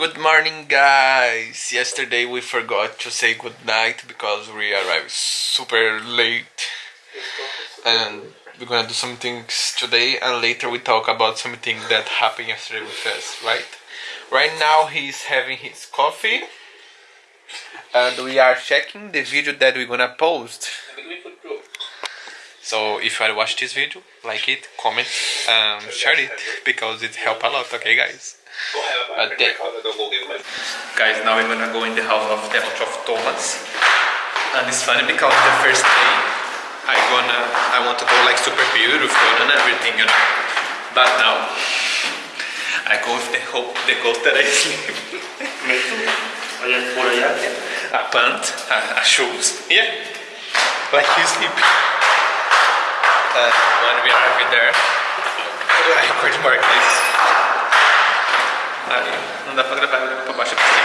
Good morning, guys. Yesterday we forgot to say good night because we arrived super late, and we're gonna do some things today, and later we talk about something that happened yesterday with us, right? Right now he's having his coffee, and we are checking the video that we're gonna post. So if you watch this video, like it, comment, and share it because it helps a lot. Okay, guys. But then, guys, now we're gonna go in the house of the of Thomas, and it's funny because the first day I gonna I want to go like super beautiful and everything, you know. But now I go with the hope, the goal that I sleep. a pant, a, a shoes, yeah, like you sleep. Uh, when we arrive there, I curti Barclays. Aí, não dá pra gravar olhando pra baixo e pra cima.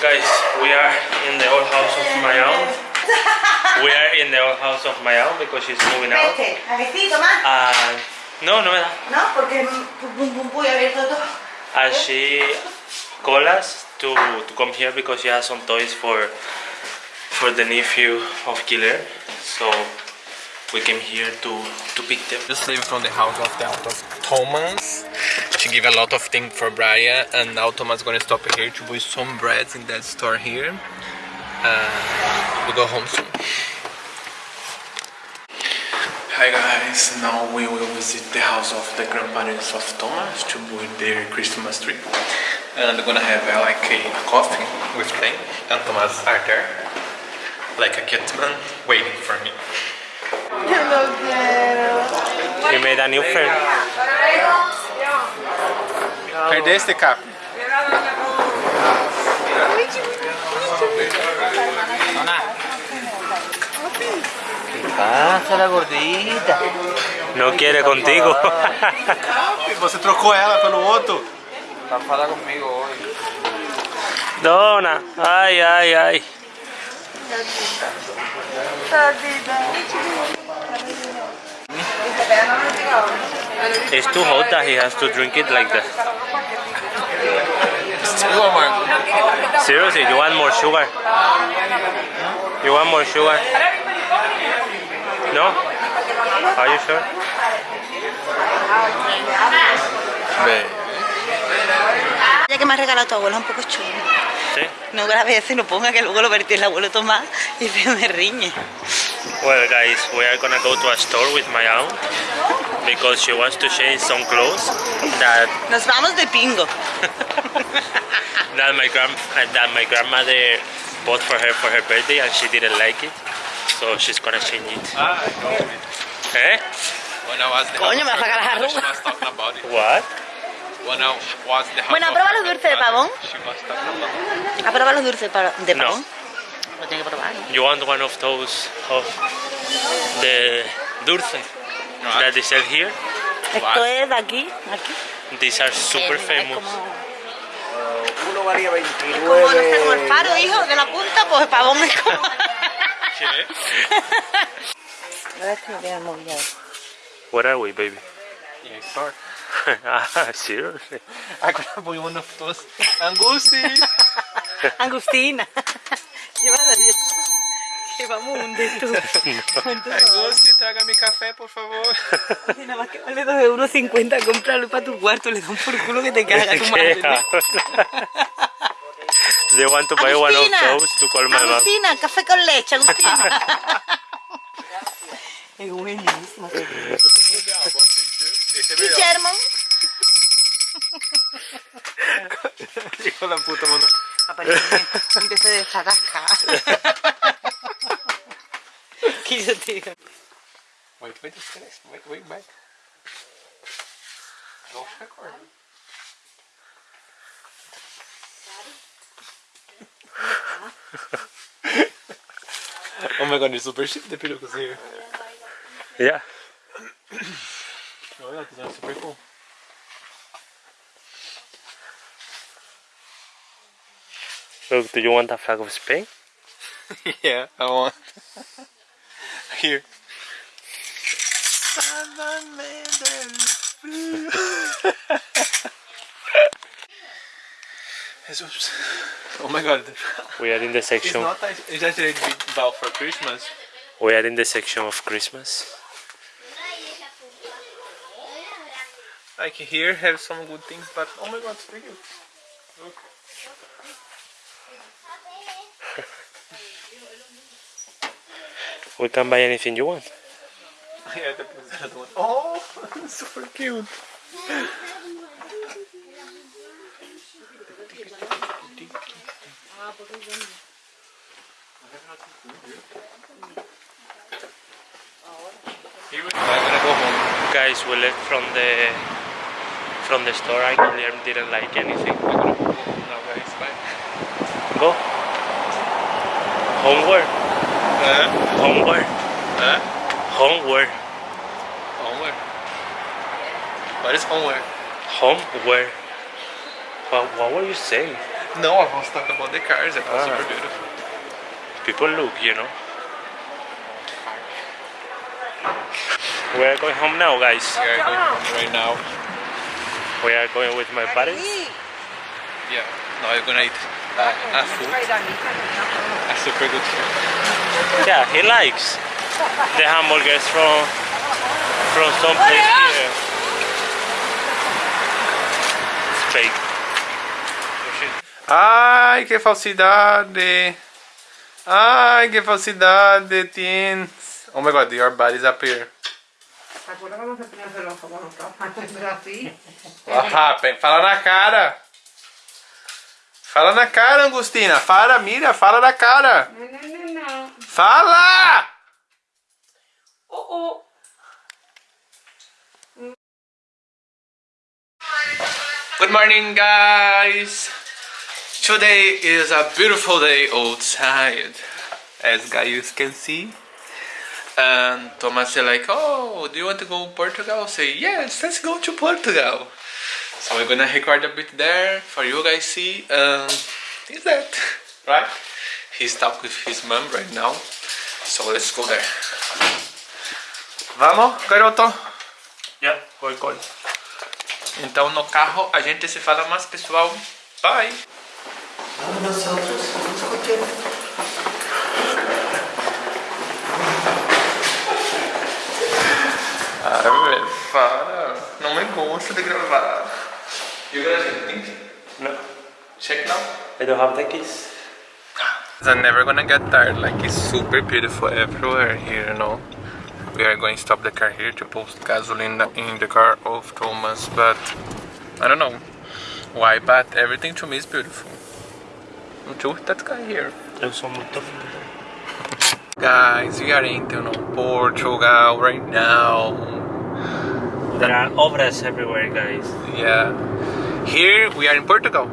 Guys, we are in the old house of my aunt. We are in the old house of my aunt because she's moving out. Vete, a que sí, Tomás. And no, no me da. ¿No? Porque pum pum abierto todo. And she called us to, to come here because she has some toys for for the nephew of Killer. So we came here to to pick them. Just leave from the house of the aunt of Thomas. She gave a lot of things for Brian, and now Thomas is gonna stop here to buy some breads in that store here. Uh, we go home soon. Hi guys, now we will visit the house of the grandparents of Thomas to buy their Christmas tree. And we're gonna have uh, like a coffee with them, and Thomas are there, like a cat man, waiting for me. We made a new friend. Perdeste, Cap? Passa la gordita. No quiere contigo. Você trocou ela pelo outro? Tá falando comigo hoje. Dona, ay, ay, ay. It's too hot that he has to drink it like that. Seriously, you want more sugar? You want more sugar? No? Are you sure? Ya que me ha regalado tu abuelo es un poco chulo. Sí. No grabes eso y no ponga que luego lo vertí el abuelo Tomás y se me riñe. Well, guys, we are gonna go to a store with my aunt because she wants to change some clothes that Nos vamos de pingo. that my grand that my grandmother bought for her for her birthday and she didn't like it, so she's gonna change it. Ah, I know it. Eh? When I was the Coño, me vas a sacar las arrugas. What? Bueno, prueba los dulces de pavón. ¿Ha probado los dulces de No. pavón? Lo tiene que probar. ¿no? You want one of those of the dulce No, that they sell here? Esto es de aquí, aquí. These are super Es famous. como, Uno valía es como, no sé, como el 29. faro, hijo, de la punta, pues el pavón es como... ¿Qué? Ahora es que no tiene el móvil ahí. Where are we, baby? Yeah, store. ah, seriously? Gonna buy one of those. Angusti! Angustina. Llévala bien. Que vamos a hundir tú. Angusti, trágame café, por favor. Y nada más que vale 2 euros 50 comprarlo para tu cuarto, le dan por culo que te caga tu madre. they want to buy one of Agustina, those to call my mom. Agustina, café con leche, Agustina. es buenísimo. Guillermo. Hijo de la puta mona. Aparentemente, un de tío. Wait, wait, just finish. Wait, wait, back. Oh my god, you're super shit, the pillow here. Yeah. Look, do you want a flag of Spain? yeah, I want. Here. Jesus. Oh my god. We are in the It's section. not a- it's actually a big for Christmas. We are in the section of Christmas. Like here have some good things, but oh my god, it's pretty good. Look. We can buy anything you want. Yeah, the that. Oh, super cute. I'm gonna go home. Guys, we left from the from the store. I didn't like anything. Gonna go home now, guys. Bye. Go. Homeward. Uh, Homeward. Homeward. homeward. What is homeward? Homeward. What, what were you saying? No, I was talking about the cars. That was Ah. super beautiful. People look, you know. We are going home now, guys. We are going home right now. We are going with my parents. Yeah. Now we're gonna eat uh, a food, a super good food. Yeah, he likes the hamburgers from from some place here. It's fake. Ai, que falsidade! Ai, que falsidade, teens! Oh my god, your body's up here. What happened? Fala na cara! Fala na cara, Angustina! Fala, mira, fala na cara! No, no, no, no. Fala! Oh, oh. Good morning, guys! Today is a beautiful day outside, as guys can see. And Thomas said like, oh, do you want to go to Portugal? Say, yes, let's go to Portugal. So we're gonna record a bit there for you guys see. Um, is that right? He's stuck with his mom right now. So let's go there. Vamos, garoto? Yeah, go, go. Então no carro a gente se fala mais, pessoal. Bye! Ah, velho, para. Não me gosto de gravar. You guys think? No, Check now. I don't have the keys. I'm never gonna get tired. Like it's super beautiful everywhere here, you know. We are going to stop the car here to post gasoline in the car of Thomas, but I don't know why. But everything to me is beautiful. Until that guy here. Eu sou muito Guys, we are in Portugal right now. There are obras everywhere, guys. Yeah. Here we are in Portugal.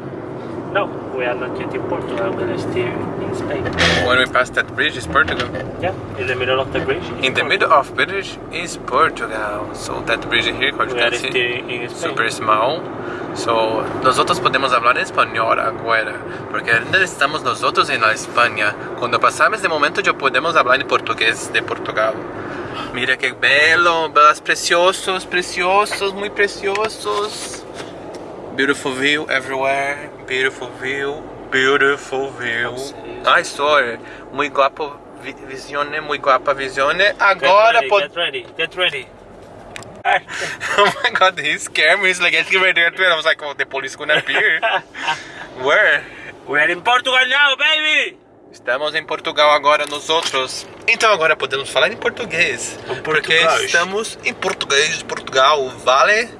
No, we are not yet in Portugal. We are still in Spain. When we pass that bridge is Portugal. Yeah, in the middle of the bridge. In the Portugal. middle of bridge is Portugal. So that bridge here, como We you can see, super small. So nosotros podemos hablar espanhol agora, porque ainda estamos nosotros en la España. Cuando pasamos de momento ya podemos hablar en portugués de Portugal. Mira que belo, belas preciosos, preciosos, muy preciosos. Beautiful view everywhere, beautiful view, beautiful view. Ai, sorry, muy guapo vi- visione, muy guapa visione. Get Agora ready, pod... get ready, get ready. oh my god, he scared me. He's like, get ready, get ready. I was like, oh, the police gonna appear. Where? We are in Portugal now, baby! Estamos em Portugal agora, nós outros. Então agora podemos falar em português. Porque português. estamos em português de Portugal. Vale?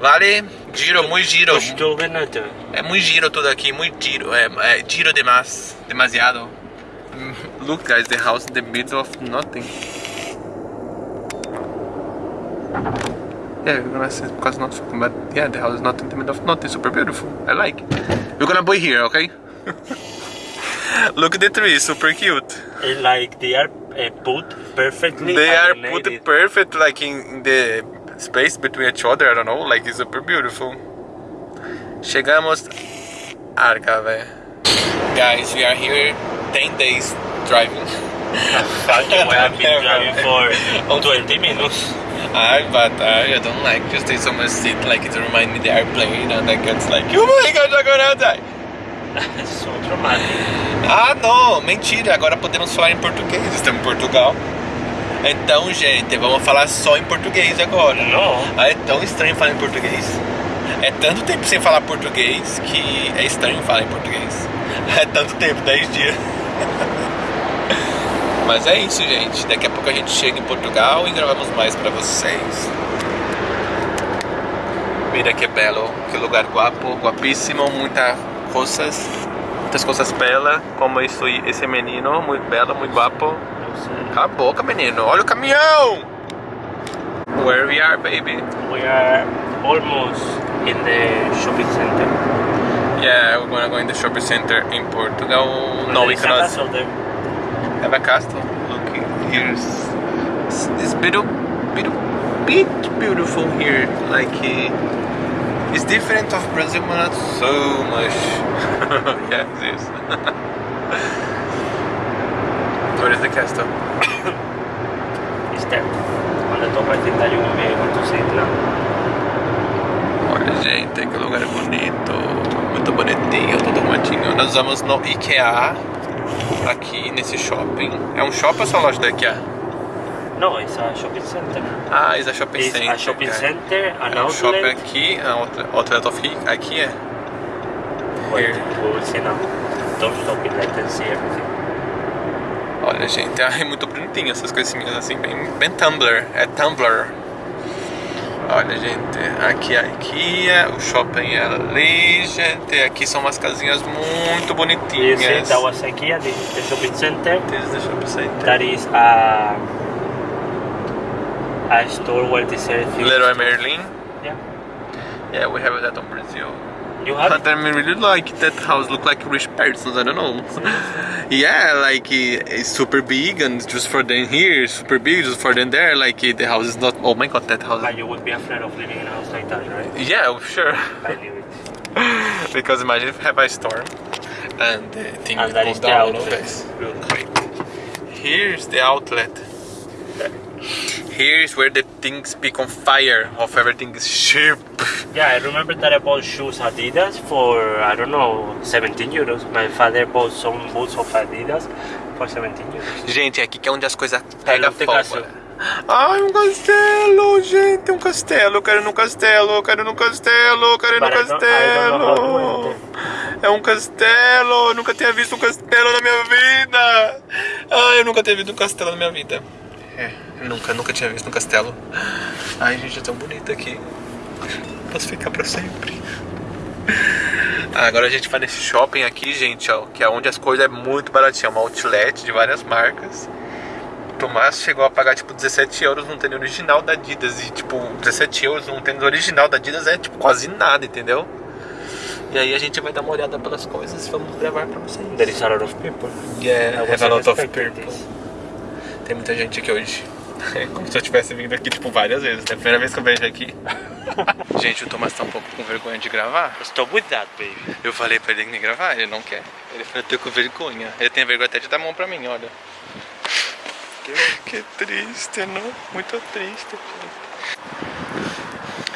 Vale? Giro, muito giro. Estou ganhando. É muito giro tudo aqui, muito giro. É, é giro demais. Demasiado. Look guys, the house in the middle of nothing. Yeah, we're gonna say because not fucking, but yeah, the house is not in the middle of nothing. Super beautiful. I like. We're gonna buy here, okay? Look at the trees, super cute. Eh, Like they are uh, put perfectly. They are put perfect, like in, the space between each other. I don't know, like it's super beautiful. Chegamos, Arcave. Guys, we are here 10 days driving. Fuck you, I have been driving for 20 minutes. I but I don't like to stay so much seat like it reminds me the airplane and I gets like oh my god I'm gonna die so traumatic. Ah não, mentira, agora podemos falar em português, estamos em Portugal. Então gente, vamos falar só em português agora. Não. Ah, é tão estranho falar em português. É tanto tempo sem falar português que é estranho falar em português. É tanto tempo, 10 dias. Mas é isso gente, daqui a pouco a gente chega em Portugal e gravamos mais pra vocês. Mira que belo, que lugar guapo, guapíssimo, muitas coisas, muitas coisas belas, como isso, esse menino, muito belo, muito guapo. Cala a boca, menino, olha o caminhão! Where we are, baby? We are almost in the shopping center. Yeah, we're gonna go in the shopping center in Portugal. No, we a cannot castle there. have a castle. Look, here's this beautiful, beautiful, bit beautiful here. Like uh, it's different of Brazil, but not so much. yeah, it is. Where is the castle? It's there. On the top I think that you will be able to see it now. Olha, gente, que lugar bonito. Muito bonitinho, tudo arrumadinho. Nós vamos no IKEA, aqui nesse shopping. É um shopping ou só loja da IKEA? No, it's a shopping center. Ah, it's a shopping It's center. a shopping guys. center, an É um shopping outlet. aqui, a outra- outlet of Hi- aqui é. Wait, Here. we will see now. Don't stop it, let see everything. Olha, gente, é muito bonitinho essas coisinhas assim, bem, bem Tumblr. É Tumblr. Olha, gente, aqui é a IKEA, o shopping é ali, gente. Aqui são umas casinhas muito bonitinhas. see, that was IKEA, this is the shopping center. This is the shopping center. That is a, a store where they sell things. Leroy Merlin. Yeah. Yeah, we have that on Brazil. You have But I mean, really like that house. Look like rich persons. I don't know. yeah, like uh, it's super big and just for them here, super big just for them there. Like uh, the house is not. Oh my god, that house. But you would be afraid of living in a house like that, right? Yeah, sure. I live it. because imagine if you have a storm and the thing And goes is the down. outlet. Here's the outlet. Here's where the things become fire of everything is cheap. Yeah, I remember that I bought shoes Adidas for, I don't know, 17 euros. My father bought some boots of Adidas for 17 euros. Gente, aqui que é onde as coisas pegam fogo. Ai, um castelo, gente, um castelo. Eu quero ir no castelo, eu quero ir no castelo, eu quero ir no But castelo. É um castelo, eu nunca tinha visto um castelo na minha vida. Ai, eu nunca tinha visto um castelo na minha vida. É, nunca, nunca tinha visto um castelo. Ai, gente, é tão bonito aqui. Posso ficar pra sempre. Agora a gente vai nesse shopping aqui, gente, ó, que é onde as coisas é muito baratinho, é uma outlet de várias marcas. O Tomás chegou a pagar tipo 17 euros num tênis original da Adidas e tipo 17 euros num tênis original da Adidas é tipo quase nada, entendeu? E aí a gente vai dar uma olhada pelas coisas e vamos gravar pra vocês. There is a lot of people. Yeah, I have a lot of people. Tem muita gente aqui hoje. É como se eu tivesse vindo aqui tipo várias vezes. É a primeira vez que eu vejo aqui. gente, o Tomás tá um pouco com vergonha de gravar. Stop with that, baby. Eu falei pra ele nem gravar, ele não quer. Ele falou, eu tô com vergonha. Ele tem vergonha até de dar a mão pra mim, olha. Que triste, não? Muito triste,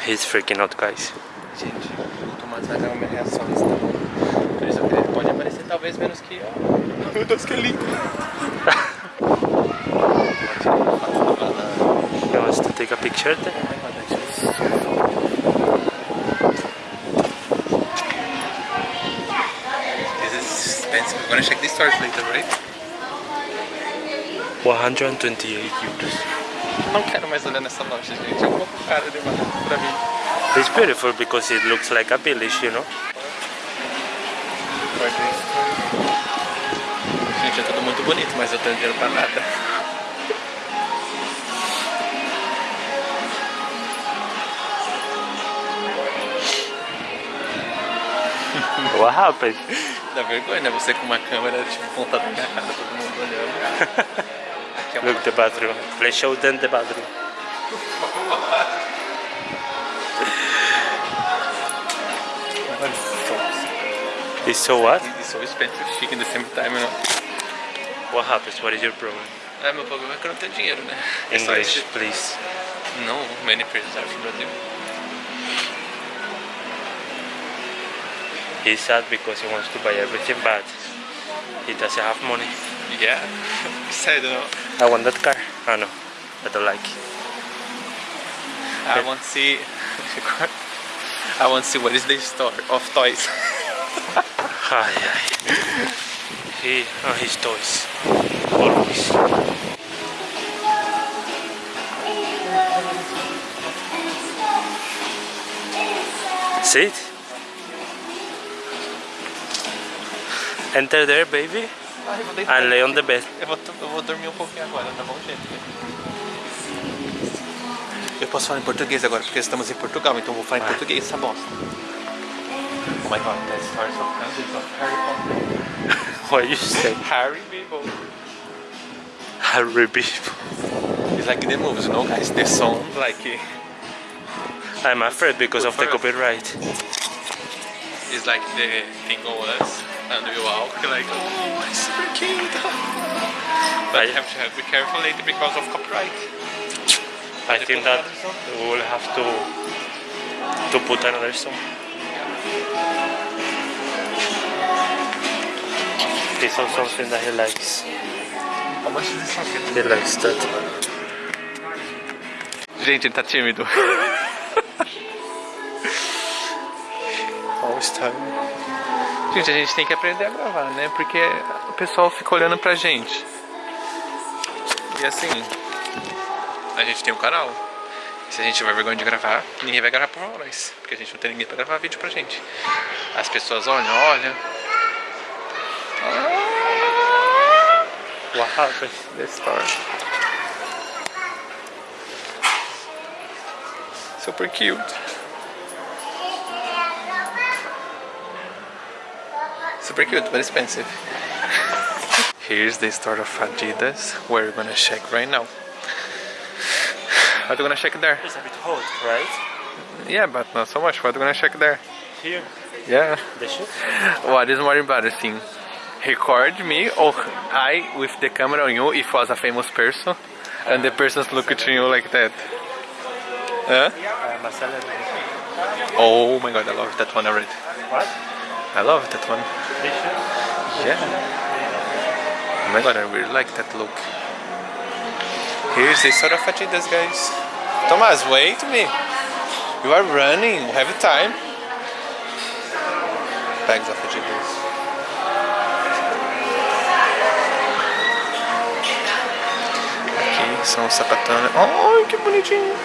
He's freaking out, guys. gente. o Tomás vai dar uma reação nesse tamanho. Por isso ele pode aparecer talvez menos que eu. Meu Deus, que lindo. He wants to take a picture. This is expensive. We're gonna check the stores later, right? 128 euros. Não quero mais olhar nessa loja, gente. É um pouco caro demais pra mim. It's beautiful because it looks like a village, you know? Gente, é tudo muito bonito, mas eu tenho dinheiro pra nada. What happened? Dá vergonha, né? Você com uma câmera tipo, apontada na minha cara, todo mundo olhando. Aqui é uma Look, the bathroom. Let's show them the bathroom. It's so what? It's so expensive, chic in the same time, you know. What happens? What is your problem? É, meu problema é que eu não tenho dinheiro, né? É English, please. No, many prisons are from Brazil. He's sad because he wants to buy everything, but he doesn't have money. Yeah, sad, you know. I want that car. Oh no, I don't like it. I want to see. I want to see what is the store of toys. Ay, ay. He, oh, his toys. Always. Sit. Enter there, baby, Ai, vou deitar. and lay on the bed. Eu vou, eu vou dormir um pouquinho agora, tá bom, gente? Eu posso falar em português agora, porque estamos em Portugal, então eu vou falar em português, essa bosta. Oh my god, that starts of hundreds of Harry Potter. What you say? Harry people. Harry people. It's like the movies, you know, guys? The song, like, I'm afraid because of the First. copyright. it's like the thing was, and we walk like, oh, it's super cute. but you have to be careful later because of copyright. I think that we will have to to put another song. This is something that he likes. How much is this song? He likes that. Gente, ele tá tímido. All time. Gente, a gente tem que aprender a gravar, né? Porque o pessoal fica olhando pra gente. E assim, a gente tem um canal. Se a gente tiver vergonha de gravar, ninguém vai gravar por nós. Porque a gente não tem ninguém pra gravar vídeo pra gente. As pessoas olham, olham. What happened? The store. Super cute. Super cute, but expensive. Here's the store of Adidas, where we're gonna check right now. What are we gonna check there? It's a bit hot, right? Yeah, but not so much. What are we gonna check there? Here, Yeah. the shoes. What is more embarrassing? Record me or I with the camera on you if was a famous person and the person's look at you like that. Huh? Uh, I'm a celebrity. Oh my god, I love that one already. What? I love that one. Yeah. Oh my god, I really like that look. Here's the sort of Adidas, guys. Thomas, wait me. You are running. Have time. Bags of Adidas. Aqui são os sapatones. Ai, que bonitinho.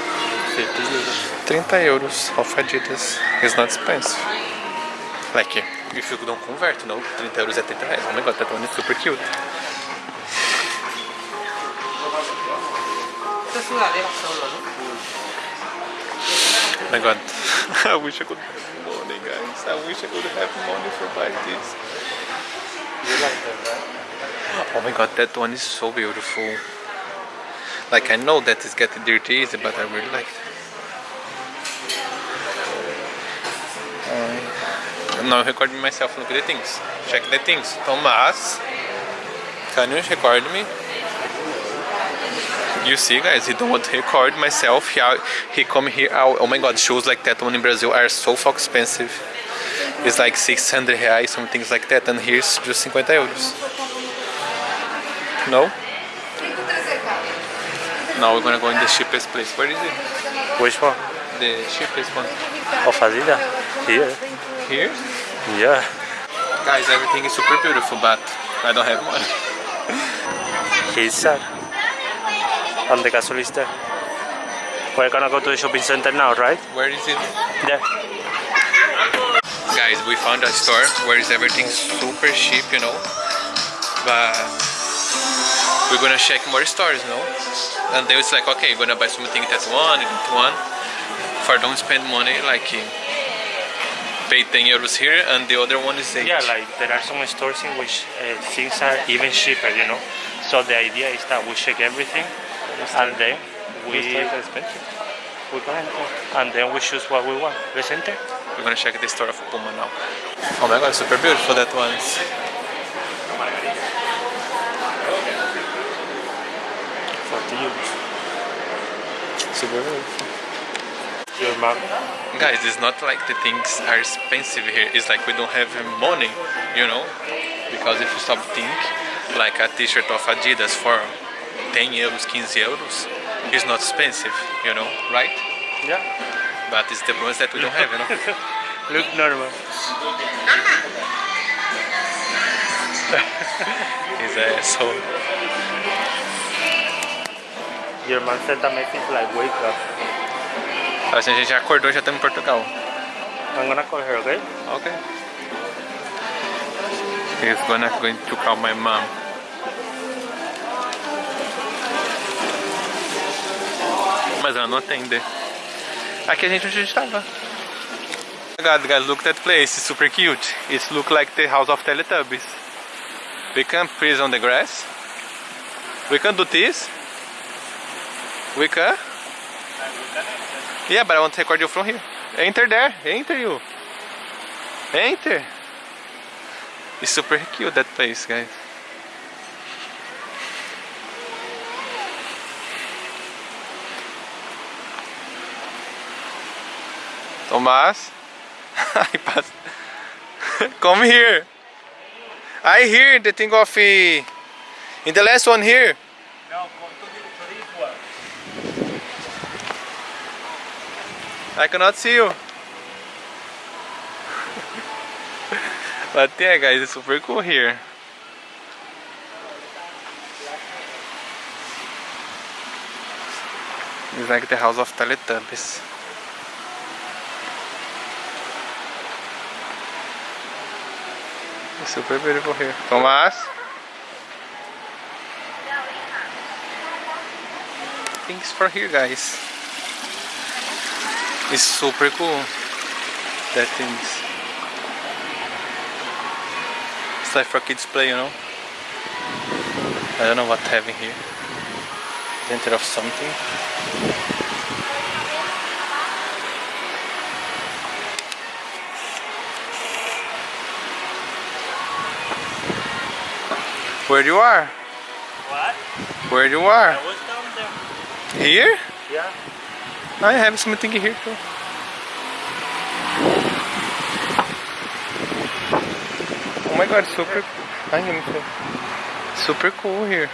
50 euros. 30 euros of Adidas. It's not expensive. Like, if you don't convert, no? 30 euros é 30 reais. Oh my god, that one is super cute. Oh my god. I wish I could have money, guys. I wish I could have money for buying this. You? Oh my god, that one is so beautiful. Like, I know that it's getting dirty easy, but I really like it. Now I'm recording myself. Look at the things. Check the things. Thomas, can you record me? You see, guys, he don't want to record myself. He, he come here. Oh, oh my god, shoes like that one in Brazil are so fuck expensive. It's like 600 reais, some things like that, and here's just 50 euros. No? Now we're gonna go in the cheapest place. Where is it? Which one? The cheapest one. Of Adidas? Here. Here? Yeah. Guys, everything is super beautiful, but I don't have money. He's sad. And the castle is there. We're gonna go to the shopping center now, right? Where is it? There. Guys, we found a store where is everything super cheap, you know. But we're gonna check more stores, you know. And then it's like, okay, you're gonna buy something that one, that one. For don't spend money, like pay 10 euros here, and the other one is 8. Yeah, like there are some stores in which uh, things are even cheaper, you know. So the idea is that we check everything, and then we we go enter, and then we choose what we want. Let's enter. We're gonna check the store of Puma now. Oh my god, super beautiful that one. 40 euros. Super beautiful. Your mom. Guys, it's not like the things are expensive here. It's like we don't have money, you know? Because if you stop think, like a t-shirt of Adidas for 10 euros, 15 euros, is not expensive, you know, right? Yeah. But it's the ones that we don't have, you know? Look normal. It's uh, so Your mom said that makes it like wake up. Assim a gente já acordou já estamos em Portugal. I'm gonna call her, okay? Okay. He's gonna going to call my mom. Mas ela não atende. Aqui a gente onde a gente estava. God, guys, look at that place. It's super cute. It look like the house of Teletubbies. We can freeze on the grass. We can do this. We can. Yeah, but I want to record you from here. Enter there. Enter you. Enter. It's super cute that place, guys. Tomás. Come here. I hear the thing of uh, in the last one here. I cannot see you. but yeah, guys, it's super cool here. It's like the house of Teletubbies. It's super beautiful here. Thomas? Things for here, guys. It's super cool. That things. It's like for kids play, you know. I don't know what having here. Center of something. Where you are? What? Where you are? I was down there. Here? Yeah. I have something here too. Oh my god, super. I am super cool here.